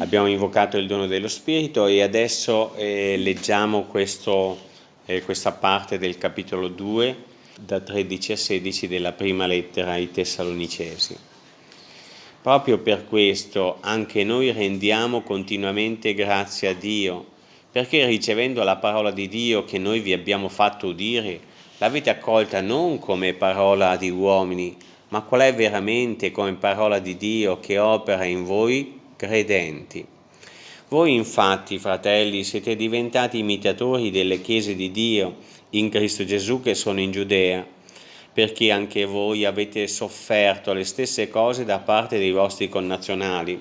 Abbiamo invocato il dono dello Spirito e adesso eh, leggiamo questo, eh, questa parte del capitolo 2 da 13 a 16 della prima lettera ai Tessalonicesi. Proprio per questo anche noi rendiamo continuamente grazie a Dio, perché ricevendo la parola di Dio che noi vi abbiamo fatto udire, l'avete accolta non come parola di uomini, ma qual è veramente come parola di Dio che opera in voi credenti. Voi infatti, fratelli, siete diventati imitatori delle chiese di Dio in Cristo Gesù che sono in Giudea, perché anche voi avete sofferto le stesse cose da parte dei vostri connazionali,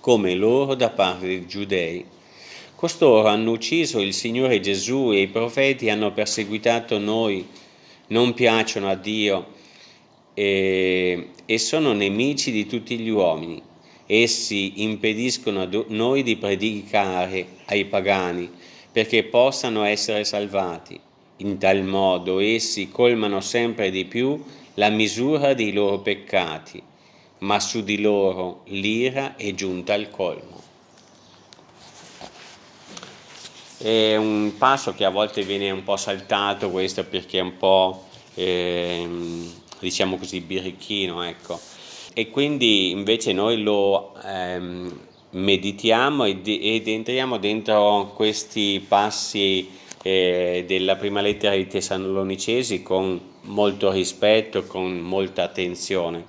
come loro da parte dei giudei. Costoro hanno ucciso il Signore Gesù e i profeti hanno perseguitato noi, non piacciono a Dio, e, e sono nemici di tutti gli uomini. Essi impediscono a noi di predicare ai pagani perché possano essere salvati. In tal modo essi colmano sempre di più la misura dei loro peccati, ma su di loro l'ira è giunta al colmo. È un passo che a volte viene un po' saltato questo perché è un po' ehm, diciamo così, birichino, ecco. E quindi invece noi lo ehm, meditiamo ed, ed, entriamo dentro questi passi eh, della prima lettera ai Tessalonicesi con molto rispetto, con molta attenzione.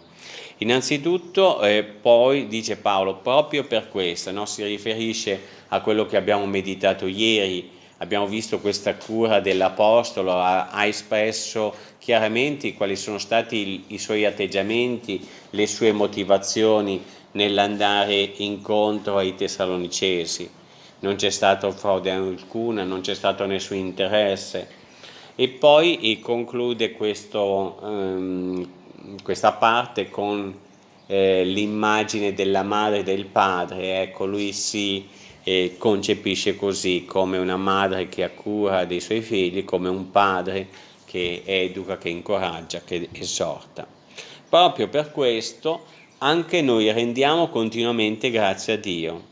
Innanzitutto, eh, poi dice Paolo, proprio per questo, no? si riferisce a quello che abbiamo meditato ieri, abbiamo visto questa cura dell'Apostolo, ha, espresso chiaramente quali sono stati i, suoi atteggiamenti, le sue motivazioni nell'andare incontro ai Tessalonicesi. Non c'è stato frode alcuna, non c'è stato nessun interesse. E poi conclude questo, um, questa parte con eh, l'immagine della madre e del padre. Ecco, lui si e concepisce così come una madre che ha cura dei suoi figli, come un padre che educa, che incoraggia, che esorta. Proprio per questo anche noi rendiamo continuamente grazie a Dio.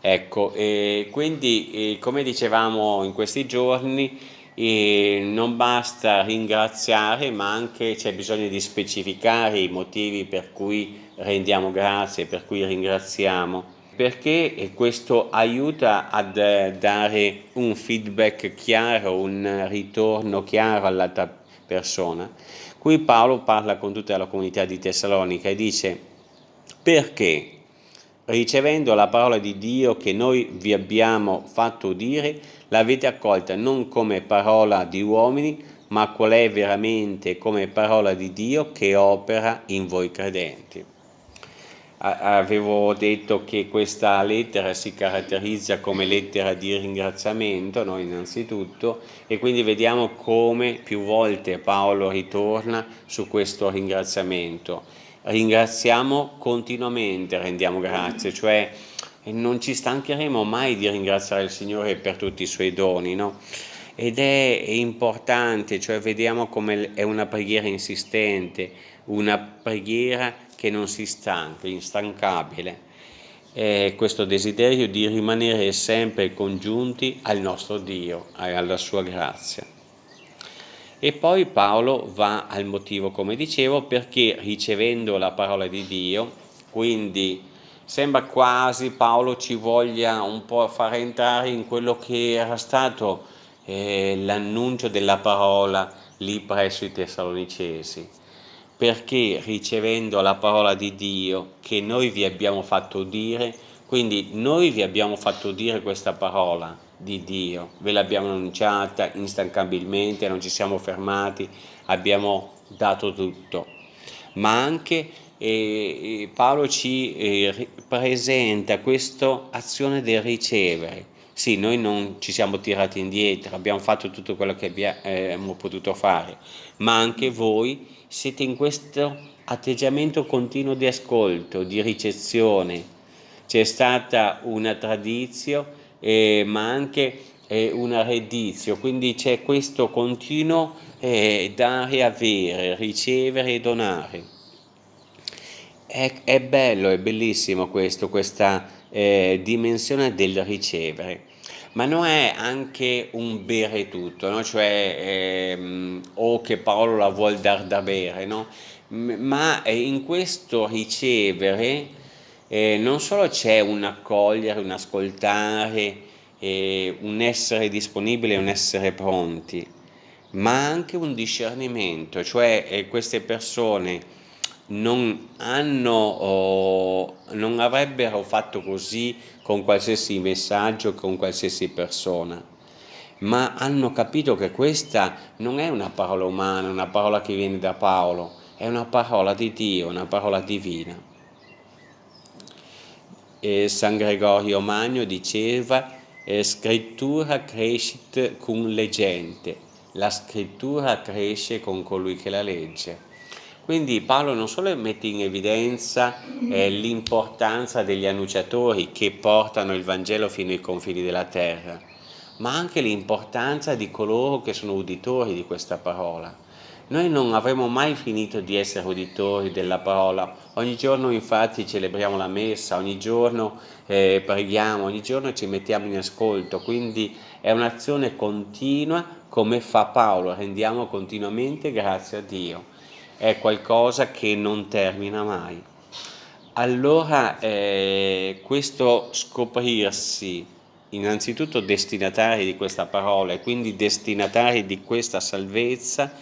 Ecco, e quindi eh, come dicevamo in questi giorni, eh, non basta ringraziare, ma anche c'è bisogno di specificare i motivi per cui rendiamo grazie, per cui ringraziamo perché questo aiuta a dare un feedback chiaro, un ritorno chiaro all'altra persona. Qui Paolo parla con tutta la comunità di Tessalonica e dice perché ricevendo la parola di Dio che noi vi abbiamo fatto udire, l'avete accolta non come parola di uomini, ma qual è veramente come parola di Dio che opera in voi credenti avevo detto che questa lettera si caratterizza come lettera di ringraziamento, no, innanzitutto, e quindi vediamo come più volte Paolo ritorna su questo ringraziamento. Ringraziamo continuamente, rendiamo grazie, cioè non ci stancheremo mai di ringraziare il Signore per tutti i suoi doni, no? Ed è importante, cioè vediamo come è una preghiera insistente, una preghiera che non si stanca, instancabile, è questo desiderio di rimanere sempre congiunti al nostro Dio e alla sua grazia. E poi Paolo va al motivo, come dicevo, perché ricevendo la parola di Dio, quindi sembra quasi Paolo ci voglia un po' far entrare in quello che era stato eh, l'annuncio della parola lì presso i Tessalonicesi perché ricevendo la parola di Dio che noi vi abbiamo fatto dire, quindi noi vi abbiamo fatto dire questa parola di Dio, ve l'abbiamo annunciata instancabilmente, non ci siamo fermati, abbiamo dato tutto, ma anche eh, Paolo ci eh, presenta questa azione del ricevere, sì, noi non ci siamo tirati indietro, abbiamo fatto tutto quello che abbiamo potuto fare, ma anche voi siete in questo atteggiamento continuo di ascolto, di ricezione. C'è stata una tradizio, eh, ma anche eh, una redizio, quindi c'è questo continuo eh, dare avere, ricevere e donare. È, è bello, è bellissimo questo, questa eh, dimensione del ricevere ma non è anche un bere tutto, no? cioè ehm, o che Paolo la vuol dar da bere, no? ma in questo ricevere eh, non solo c'è un accogliere, un ascoltare, eh, un essere disponibile, un essere pronti, ma anche un discernimento, cioè eh, queste persone non hanno o non avrebbero fatto così con qualsiasi messaggio, con qualsiasi persona, ma hanno capito che questa non è una parola umana, una parola che viene da Paolo, è una parola di Dio, una parola divina. E San Gregorio Magno diceva scrittura crescit cum legente, la scrittura cresce con colui che la legge. Quindi Paolo non solo mette in evidenza eh, l'importanza degli annunciatori che portano il Vangelo fino ai confini della terra, ma anche l'importanza di coloro che sono uditori di questa parola. Noi non avremo mai finito di essere uditori della parola, ogni giorno infatti celebriamo la messa, ogni giorno eh, preghiamo, ogni giorno ci mettiamo in ascolto, quindi è un'azione continua come fa Paolo, rendiamo continuamente grazie a Dio è qualcosa che non termina mai. Allora eh, questo scoprirsi innanzitutto destinatari di questa parola e quindi destinatari di questa salvezza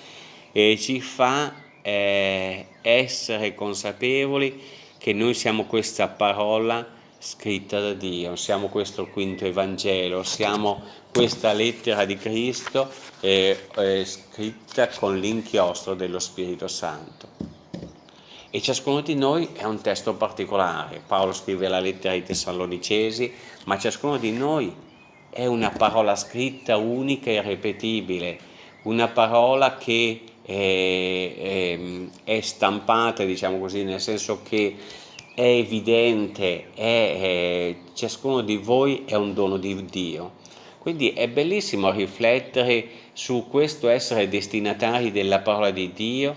eh, ci fa eh, essere consapevoli che noi siamo questa parola scritta da Dio, siamo questo quinto Evangelo, siamo questa lettera di Cristo è, è scritta con l'inchiostro dello Spirito Santo. E ciascuno di noi è un testo particolare. Paolo scrive la lettera ai Tessalonicesi, ma ciascuno di noi è una parola scritta unica e irrepetibile, una parola che è, è, è stampata, diciamo così, nel senso che è evidente, è, ciascuno di voi è un dono di Dio. Quindi è bellissimo riflettere su questo essere destinatari della parola di Dio,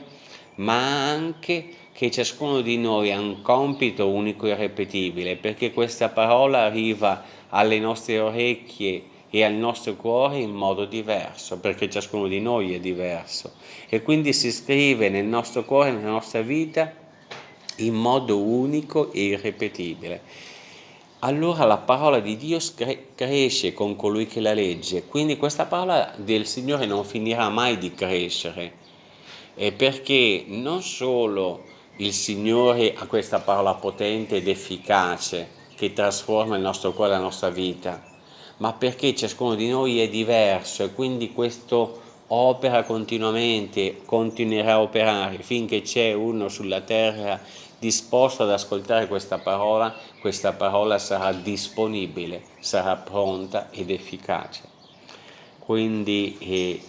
ma anche che ciascuno di noi ha un compito unico e irrepetibile, perché questa parola arriva alle nostre orecchie e al nostro cuore in modo diverso, perché ciascuno di noi è diverso. E quindi si scrive nel nostro cuore, nella nostra vita, in modo unico e irrepetibile allora la parola di Dio cresce con colui che la legge, quindi questa parola del Signore non finirà mai di crescere, eh, perché non solo il Signore ha questa parola potente ed efficace che trasforma il nostro cuore la nostra vita, ma perché ciascuno di noi è diverso e quindi questo opera continuamente, continuerà a operare finché c'è uno sulla terra disposto ad ascoltare questa parola, questa parola sarà disponibile, sarà pronta ed efficace. Quindi eh,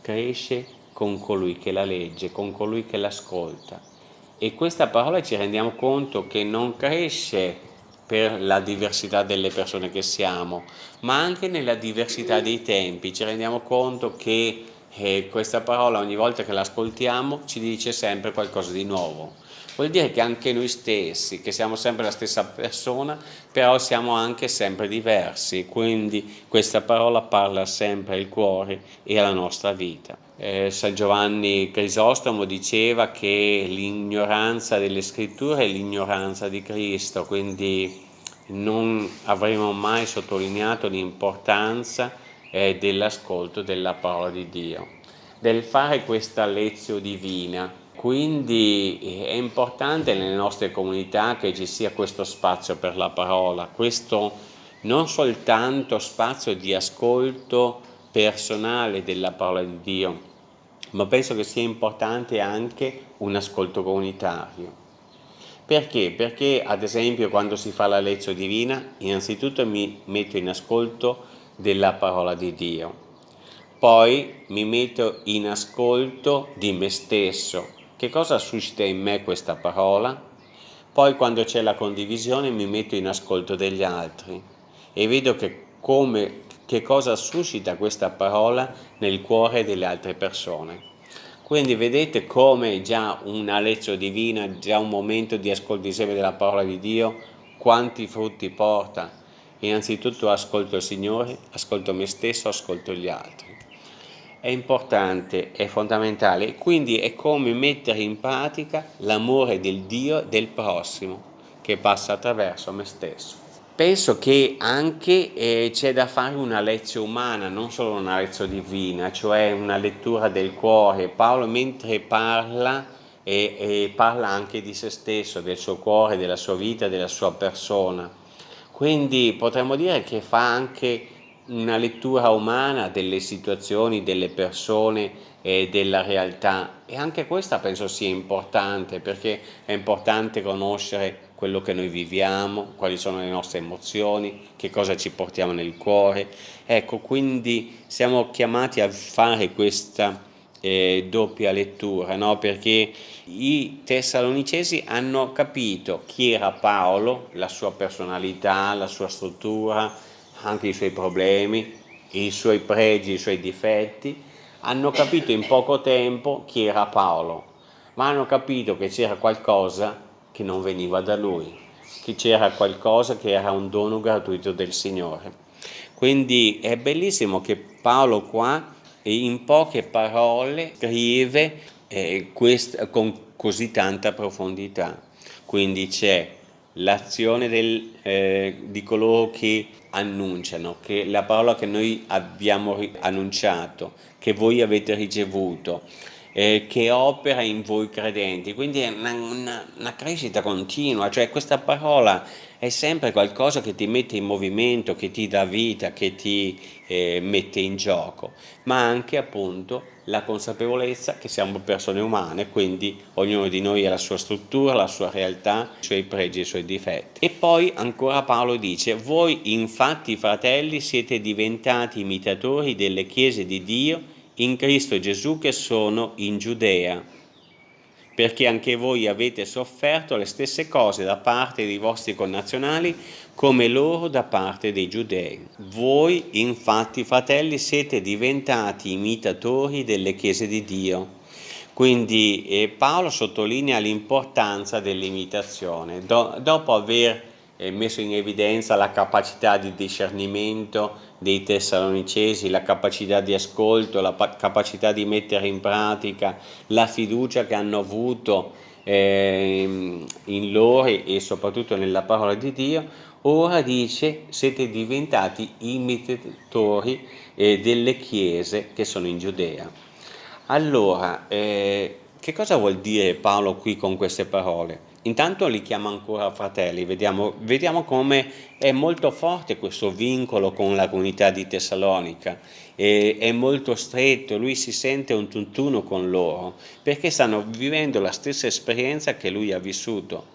cresce con colui che la legge, con colui che l'ascolta. E questa parola ci rendiamo conto che non cresce per la diversità delle persone che siamo, ma anche nella diversità dei tempi. Ci rendiamo conto che eh, questa parola ogni volta che l'ascoltiamo ci dice sempre qualcosa di nuovo vuol dire che anche noi stessi, che siamo sempre la stessa persona, però siamo anche sempre diversi, quindi questa parola parla sempre al cuore e alla nostra vita. Eh, San Giovanni Crisostomo diceva che l'ignoranza delle scritture è l'ignoranza di Cristo, quindi non avremo mai sottolineato l'importanza eh, dell'ascolto della parola di Dio, del fare questa lezione divina, quindi eh, è importante nelle nostre comunità che ci sia questo spazio per la parola, questo non soltanto spazio di ascolto personale della parola di Dio, ma penso che sia importante anche un ascolto comunitario. Perché? Perché ad esempio quando si fa la lezione divina, innanzitutto mi metto in ascolto della parola di Dio, poi mi metto in ascolto di me stesso, che cosa suscita in me questa parola? Poi quando c'è la condivisione mi metto in ascolto degli altri e vedo che, come, che cosa suscita questa parola nel cuore delle altre persone. Quindi vedete come già una lezione divina, già un momento di ascolto insieme della parola di Dio, quanti frutti porta. Innanzitutto ascolto il Signore, ascolto me stesso, ascolto gli altri. È importante, è fondamentale, quindi è come mettere in pratica l'amore del Dio del prossimo che passa attraverso me stesso. Penso che anche eh, c'è da fare una lezione umana, non solo una lezione divina, cioè una lettura del cuore. Paolo mentre parla e, e parla anche di se stesso, del suo cuore, della sua vita, della sua persona. Quindi potremmo dire che fa anche una lettura umana delle situazioni, delle persone e della realtà e anche questa penso sia importante perché è importante conoscere quello che noi viviamo, quali sono le nostre emozioni, che cosa ci portiamo nel cuore. Ecco, quindi siamo chiamati a fare questa eh, doppia lettura, no? perché i tessalonicesi hanno capito chi era Paolo, la sua personalità, la sua struttura, anche i suoi problemi, i suoi pregi, i suoi difetti, hanno capito in poco tempo chi era Paolo, ma hanno capito che c'era qualcosa che non veniva da lui, che c'era qualcosa che era un dono gratuito del Signore. Quindi è bellissimo che Paolo qua in poche parole scrive eh, quest, con così tanta profondità. Quindi c'è l'azione eh, di coloro che annunciano, che la parola che noi abbiamo annunciato, che voi avete ricevuto, eh, che opera in voi credenti, quindi è una, una, una, crescita continua, cioè questa parola è sempre qualcosa che ti mette in movimento, che ti dà vita, che ti eh, mette in gioco, ma anche appunto la consapevolezza che siamo persone umane, quindi ognuno di noi ha la sua struttura, la sua realtà, i suoi pregi e i suoi difetti. E poi ancora Paolo dice, voi infatti fratelli siete diventati imitatori delle chiese di Dio in Cristo Gesù che sono in Giudea, perché anche voi avete sofferto le stesse cose da parte dei vostri connazionali come loro da parte dei giudei. Voi infatti fratelli siete diventati imitatori delle chiese di Dio. Quindi eh, Paolo sottolinea l'importanza dell'imitazione. Do, dopo aver eh, messo in evidenza la capacità di discernimento dei tessalonicesi, la capacità di ascolto, la capacità di mettere in pratica, la fiducia che hanno avuto eh, in loro e soprattutto nella parola di Dio, ora dice siete diventati imitatori eh, delle chiese che sono in Giudea. Allora, eh, che cosa vuol dire Paolo qui con queste parole? Intanto li chiama ancora fratelli, vediamo, vediamo come è molto forte questo vincolo con la comunità di Tessalonica, è, è molto stretto, lui si sente un tutt'uno con loro, perché stanno vivendo la stessa esperienza che lui ha vissuto.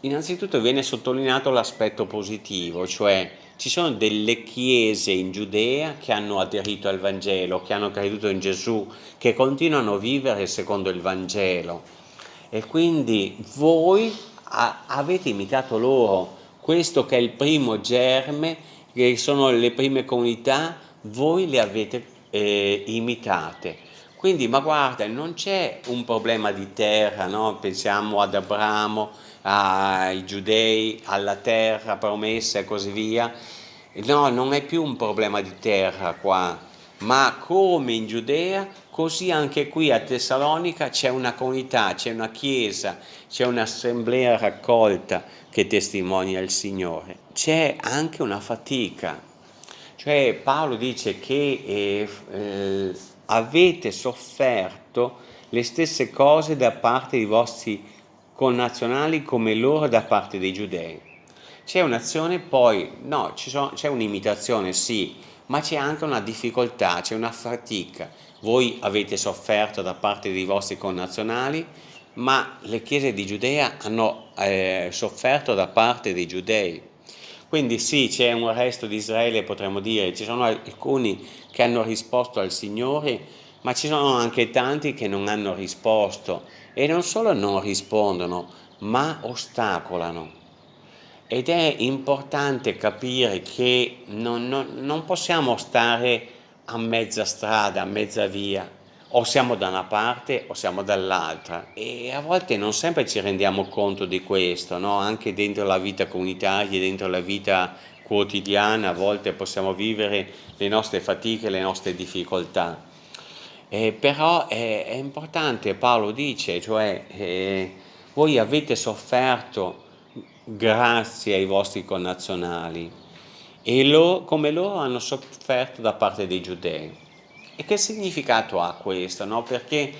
Innanzitutto viene sottolineato l'aspetto positivo, cioè ci sono delle chiese in Giudea che hanno aderito al Vangelo, che hanno creduto in Gesù, che continuano a vivere secondo il Vangelo e quindi voi avete imitato loro, questo che è il primo germe, che sono le prime comunità, voi le avete eh, imitate. Quindi, ma guarda, non c'è un problema di terra, no? pensiamo ad Abramo, ai giudei, alla terra promessa e così via. No, non è più un problema di terra qua, ma come in Giudea, così anche qui a Tessalonica c'è una comunità, c'è una chiesa, c'è un'assemblea raccolta che testimonia il Signore. C'è anche una fatica, cioè Paolo dice che eh, eh, avete sofferto le stesse cose da parte dei vostri connazionali come loro da parte dei giudei. C'è un'azione poi, no, c'è un'imitazione sì, ma c'è anche una difficoltà, c'è una fatica. Voi avete sofferto da parte dei vostri connazionali, ma le chiese di Giudea hanno eh, sofferto da parte dei giudei. Quindi sì, c'è un resto di Israele, potremmo dire, ci sono alcuni che hanno risposto al Signore, ma ci sono anche tanti che non hanno risposto e non solo non rispondono, ma ostacolano. Ed è importante capire che non, non, non possiamo stare a mezza strada, a mezza via. o siamo da una parte o siamo dall'altra e a volte non sempre ci rendiamo conto di questo, no? anche dentro la vita comunitaria, dentro la vita quotidiana, a volte possiamo vivere le nostre fatiche, le nostre difficoltà. Eh, però è, è, importante, Paolo dice, cioè eh, voi avete sofferto grazie ai vostri connazionali e lo, come loro hanno sofferto da parte dei giudei. E che significato ha questo? No? Perché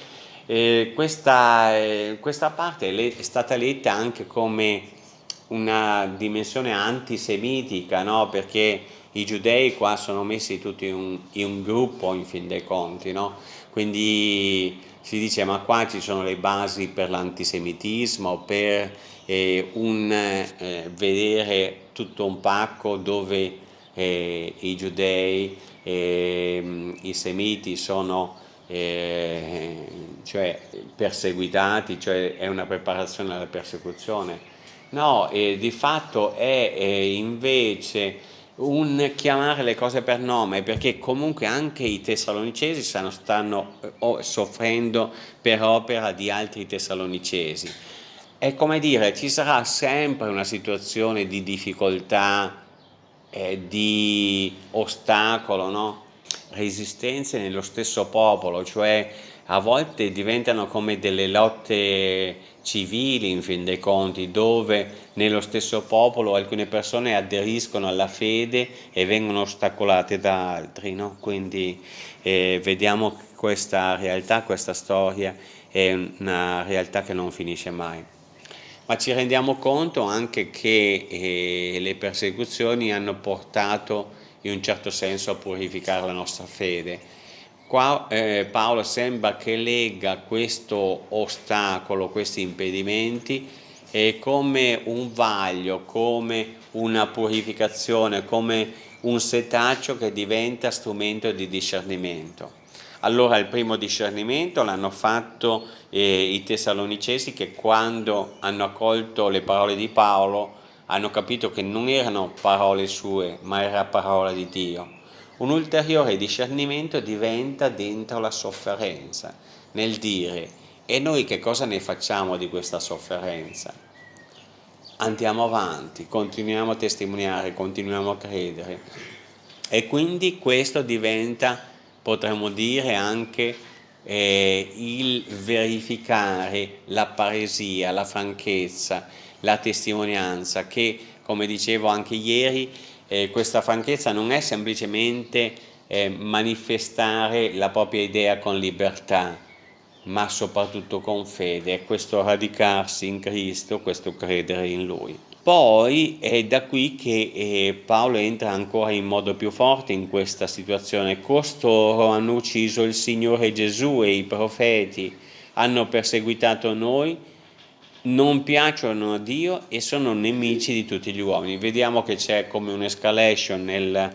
eh, questa, eh, questa, parte è stata letta anche come una dimensione antisemitica, no? perché i giudei qua sono messi tutti in un, in un gruppo in fin dei conti, no? quindi si dice ma qua ci sono le basi per l'antisemitismo, per eh, un eh, vedere tutto un pacco dove eh, i giudei, ehm, i semiti sono eh, cioè, perseguitati, cioè è una preparazione alla persecuzione. No, di fatto è invece un chiamare le cose per nome perché comunque anche i tessalonicesi stanno, stanno eh, soffrendo per opera di altri tessalonicesi è come dire ci sarà sempre una situazione di difficoltà eh, di ostacolo no? resistenze nello stesso popolo cioè a volte diventano come delle lotte civili in fin dei conti dove nello stesso popolo alcune persone aderiscono alla fede e vengono ostacolate da altri no? quindi eh, vediamo questa realtà, questa storia è una realtà che non finisce mai ma ci rendiamo conto anche che eh, le persecuzioni hanno portato in un certo senso a purificare la nostra fede Qua eh, Paolo sembra che lega questo ostacolo, questi impedimenti eh, come un vaglio, come una purificazione, come un setaccio che diventa strumento di discernimento. Allora il primo discernimento l'hanno fatto eh, i tessalonicesi che quando hanno accolto le parole di Paolo hanno capito che non erano parole sue ma era parola di Dio un ulteriore discernimento diventa dentro la sofferenza, nel dire e noi che cosa ne facciamo di questa sofferenza? Andiamo avanti, continuiamo a testimoniare, continuiamo a credere e quindi questo diventa, potremmo dire, anche eh, il verificare la paresia, la franchezza, la testimonianza che, come dicevo anche ieri, eh, questa franchezza non è semplicemente eh, manifestare la propria idea con libertà, ma soprattutto con fede, è questo radicarsi in Cristo, questo credere in Lui. Poi è da qui che eh, Paolo entra ancora in modo più forte in questa situazione. Costoro hanno ucciso il Signore Gesù e i profeti, hanno perseguitato noi non piacciono a Dio e sono nemici di tutti gli uomini. Vediamo che c'è come un'escalation nel,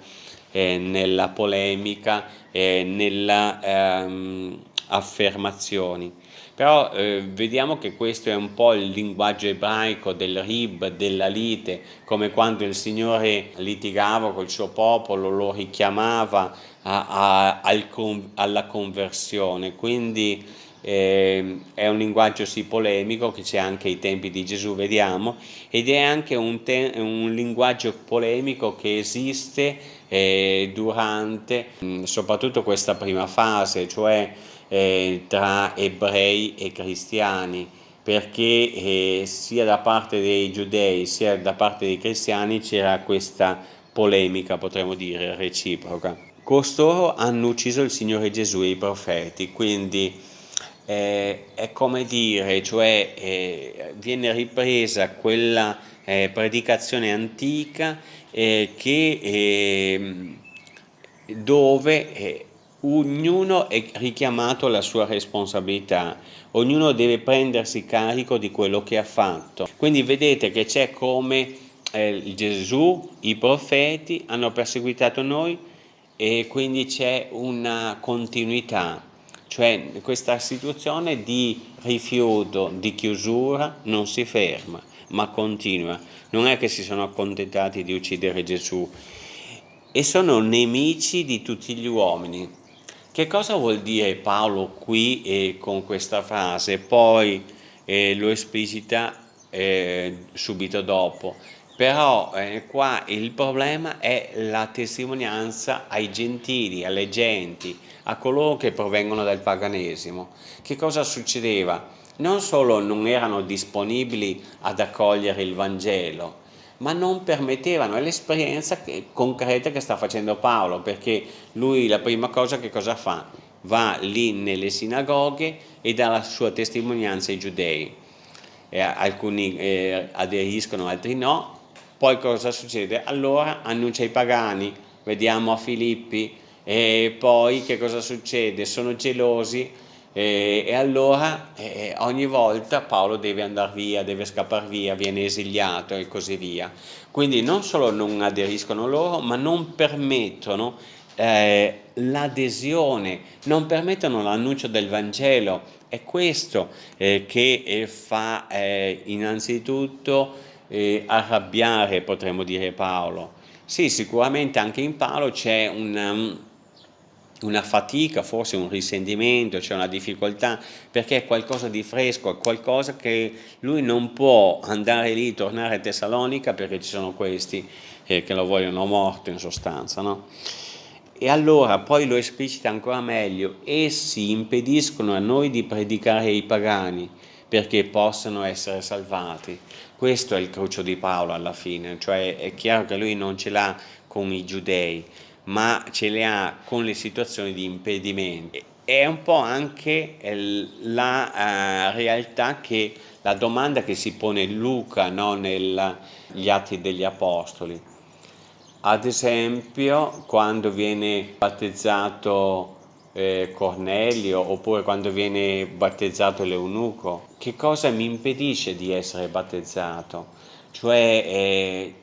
eh, nella polemica, eh, nelle ehm, affermazioni. Però eh, vediamo che questo è un po' il linguaggio ebraico del rib, della lite, come quando il Signore litigava col suo popolo, lo richiamava a, a, al, alla conversione. Quindi eh, è un linguaggio sì polemico che c'è anche ai tempi di Gesù, vediamo, ed è anche un, un linguaggio polemico che esiste eh, durante mh, mm, soprattutto questa prima fase, cioè eh, tra ebrei e cristiani, perché eh, sia da parte dei giudei sia da parte dei cristiani c'era questa polemica, potremmo dire, reciproca. Costoro hanno ucciso il Signore Gesù e i profeti, quindi eh, è come dire, cioè eh, viene ripresa quella eh, predicazione antica eh, che, ehm, dove eh, ognuno è richiamato alla sua responsabilità, ognuno deve prendersi carico di quello che ha fatto. Quindi vedete che c'è come eh, Gesù, i profeti hanno perseguitato noi e quindi c'è una continuità cioè questa situazione di rifiuto, di chiusura non si ferma, ma continua. Non è che si sono accontentati di uccidere Gesù e sono nemici di tutti gli uomini Che cosa vuol dire Paolo qui eh, con questa frase? Poi eh, lo esplicita eh, subito dopo. Però eh, qua il problema è la testimonianza ai gentili, alle genti, a coloro che provengono dal paganesimo. Che cosa succedeva? Non solo non erano disponibili ad accogliere il Vangelo, ma non permettevano, è l'esperienza concreta che sta facendo Paolo, perché lui la prima cosa che cosa fa? Va lì nelle sinagoghe e dà la sua testimonianza ai giudei. Eh, alcuni eh, aderiscono, altri no. Poi cosa succede? Allora annuncia ai pagani, vediamo a Filippi, e poi che cosa succede? Sono gelosi, e, e allora eh, ogni volta Paolo deve andare via, deve scappare via, viene esiliato e così via. Quindi non solo non aderiscono loro, ma non permettono eh, l'adesione, non permettono l'annuncio del Vangelo. È questo eh, che eh, fa eh, innanzitutto eh, arrabbiare, potremmo dire, Paolo. Sì, sicuramente anche in Paolo c'è un una fatica, forse un risentimento, c'è una difficoltà, perché è qualcosa di fresco, è qualcosa che lui non può andare lì, tornare a Tessalonica perché ci sono questi eh, che lo vogliono morto in sostanza. No? E allora poi lo esplicita ancora meglio, essi impediscono a noi di predicare ai pagani perché possano essere salvati. Questo è il crucio di Paolo alla fine, cioè è chiaro che lui non ce l'ha con i giudei, ma ce le ha con le situazioni di impedimento. È un po' anche la uh, realtà che la domanda che si pone Luca no, negli Atti degli Apostoli. Ad esempio, quando viene battezzato eh, Cornelio oppure quando viene battezzato l'eunuco, che cosa mi impedisce di essere battezzato? Cioè, eh,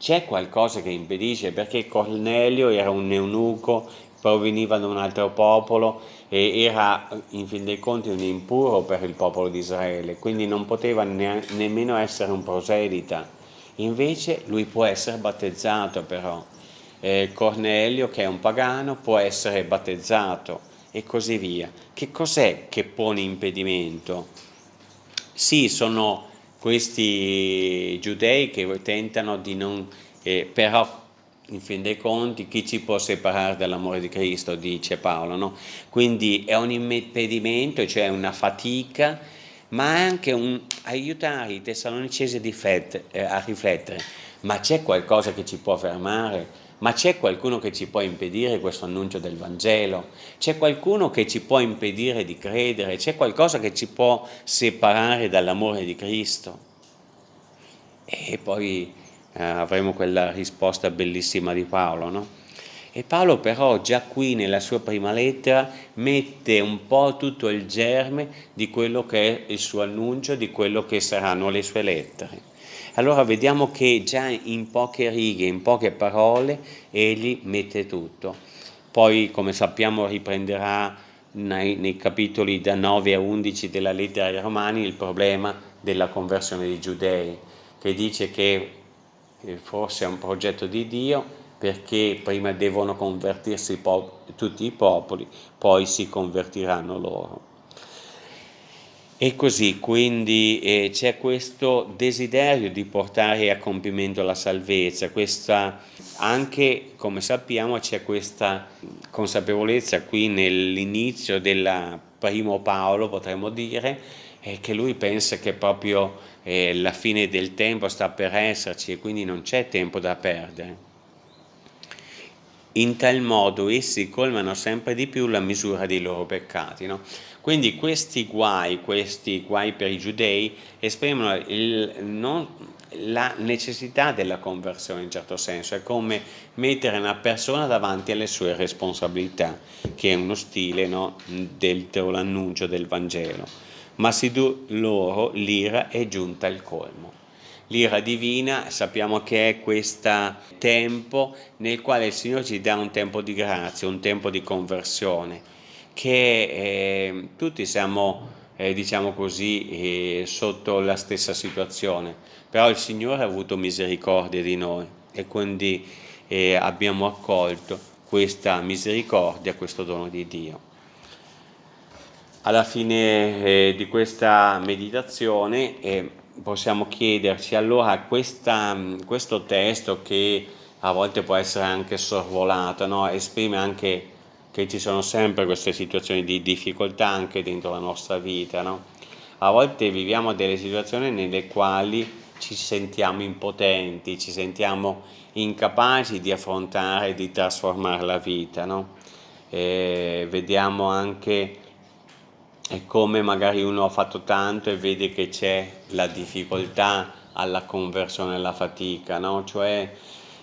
c'è qualcosa che impedisce perché Cornelio era un eunuco, proveniva da un altro popolo e era in fin dei conti un impuro per il popolo di Israele, quindi non poteva ne nemmeno essere un proselita. Invece lui può essere battezzato però. Eh, Cornelio, che è un pagano, può essere battezzato e così via. Che cos'è che pone impedimento? Sì, sono questi giudei che tentano di non, eh, però in fin dei conti chi ci può separare dall'amore di Cristo, dice Paolo, no? quindi è un impedimento, cioè una fatica, ma anche un aiutare i tessalonicesi eh, a riflettere, ma c'è qualcosa che ci può fermare? Ma c'è qualcuno che ci può impedire questo annuncio del Vangelo? C'è qualcuno che ci può impedire di credere? C'è qualcosa che ci può separare dall'amore di Cristo? E poi eh, avremo quella risposta bellissima di Paolo, no? E Paolo però già qui nella sua prima lettera mette un po' tutto il germe di quello che è il suo annuncio, di quello che saranno le sue lettere. Allora vediamo che già in poche righe, in poche parole, egli mette tutto. Poi, come sappiamo, riprenderà nei, nei capitoli da 9 a 11 della lettera ai Romani il problema della conversione dei giudei, che dice che forse è un progetto di Dio perché prima devono convertirsi tutti i popoli, poi si convertiranno loro. E così, quindi eh, c'è questo desiderio di portare a compimento la salvezza, questa, anche come sappiamo c'è questa consapevolezza qui nell'inizio del primo Paolo, potremmo dire, eh, che lui pensa che proprio eh, la fine del tempo sta per esserci e quindi non c'è tempo da perdere. In tal modo essi colmano sempre di più la misura dei loro peccati. No? Quindi questi guai, questi guai per i giudei esprimono il, non, la necessità della conversione in certo senso, è come mettere una persona davanti alle sue responsabilità, che è uno stile no, dell'annuncio del Vangelo. Ma si loro l'ira è giunta al colmo. L'ira divina sappiamo che è questo tempo nel quale il Signore ci dà un tempo di grazia, un tempo di conversione, che eh, tutti siamo, eh, diciamo così, eh, sotto la stessa situazione, però il Signore ha avuto misericordia di noi e quindi eh, abbiamo accolto questa misericordia, questo dono di Dio. Alla fine eh, di questa meditazione eh, possiamo chiederci allora questa, questo testo che a volte può essere anche sorvolato, no? esprime anche che ci sono sempre queste situazioni di difficoltà anche dentro la nostra vita. No? A volte viviamo delle situazioni nelle quali ci sentiamo impotenti, ci sentiamo incapaci di affrontare, di trasformare la vita. No? vediamo anche come magari uno ha fatto tanto e vede che c'è la difficoltà alla conversione, alla fatica, no? cioè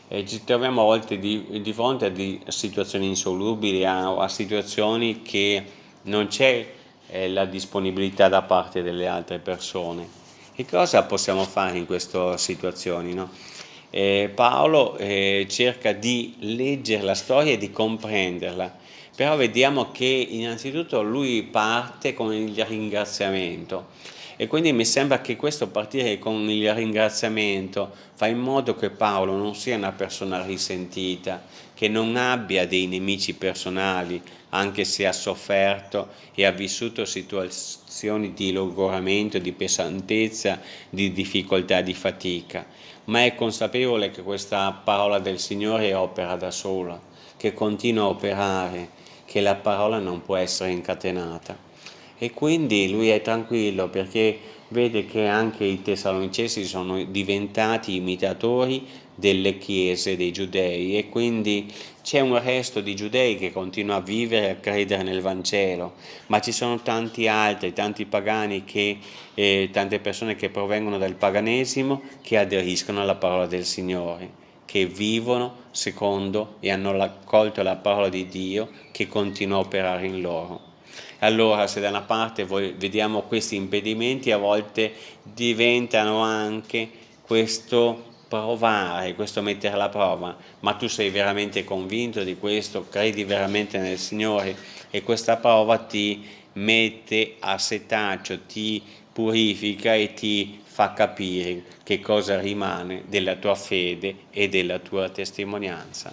eh, ci troviamo a volte di, di fronte a di situazioni insolubili, a, a, situazioni che non c'è eh, la disponibilità da parte delle altre persone. E cosa possiamo fare in queste situazioni? No? Eh, Paolo eh, cerca di leggere la storia e di comprenderla, però vediamo che innanzitutto lui parte con il ringraziamento e quindi mi sembra che questo partire con il ringraziamento fa in modo che Paolo non sia una persona risentita, che non abbia dei nemici personali, anche se ha sofferto e ha vissuto situazioni di logoramento, di pesantezza, di difficoltà, di fatica, ma è consapevole che questa parola del Signore opera da sola, che continua a operare, che la parola non può essere incatenata e quindi lui è tranquillo perché vede che anche i tessalonicesi sono diventati imitatori delle chiese dei giudei e quindi c'è un resto di giudei che continua a vivere e a credere nel Vangelo, ma ci sono tanti altri, tanti pagani, che, eh, tante persone che provengono dal paganesimo che aderiscono alla parola del Signore che vivono secondo e hanno accolto la parola di Dio che continua a operare in loro. Allora se da una parte vediamo questi impedimenti a volte diventano anche questo provare, questo mettere alla prova, ma tu sei veramente convinto di questo, credi veramente nel Signore? E questa prova ti mette a setaccio, ti purifica e ti fa capire che cosa rimane della tua fede e della tua testimonianza.